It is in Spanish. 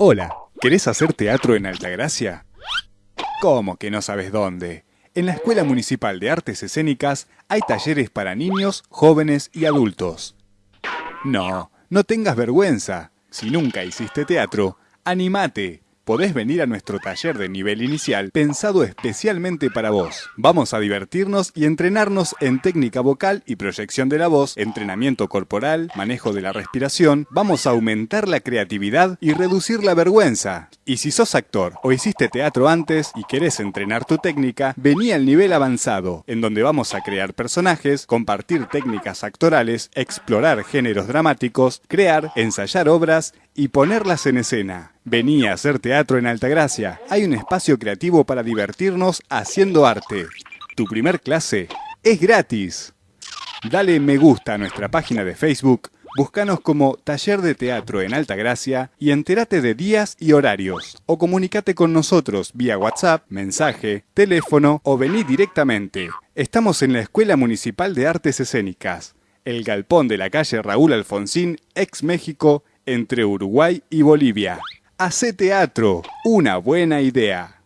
Hola, ¿querés hacer teatro en Altagracia? ¿Cómo que no sabes dónde? En la Escuela Municipal de Artes Escénicas hay talleres para niños, jóvenes y adultos. No, no tengas vergüenza. Si nunca hiciste teatro, animate podés venir a nuestro taller de nivel inicial pensado especialmente para vos. Vamos a divertirnos y entrenarnos en técnica vocal y proyección de la voz, entrenamiento corporal, manejo de la respiración. Vamos a aumentar la creatividad y reducir la vergüenza. Y si sos actor o hiciste teatro antes y querés entrenar tu técnica, vení al nivel avanzado, en donde vamos a crear personajes, compartir técnicas actorales, explorar géneros dramáticos, crear, ensayar obras y ponerlas en escena. Vení a hacer teatro en Altagracia. Hay un espacio creativo para divertirnos haciendo arte. Tu primer clase es gratis. Dale me gusta a nuestra página de Facebook, búscanos como Taller de Teatro en Altagracia y entérate de días y horarios. O comunícate con nosotros vía WhatsApp, mensaje, teléfono o vení directamente. Estamos en la Escuela Municipal de Artes Escénicas, el galpón de la calle Raúl Alfonsín, ex México, entre Uruguay y Bolivia. Hace teatro, una buena idea.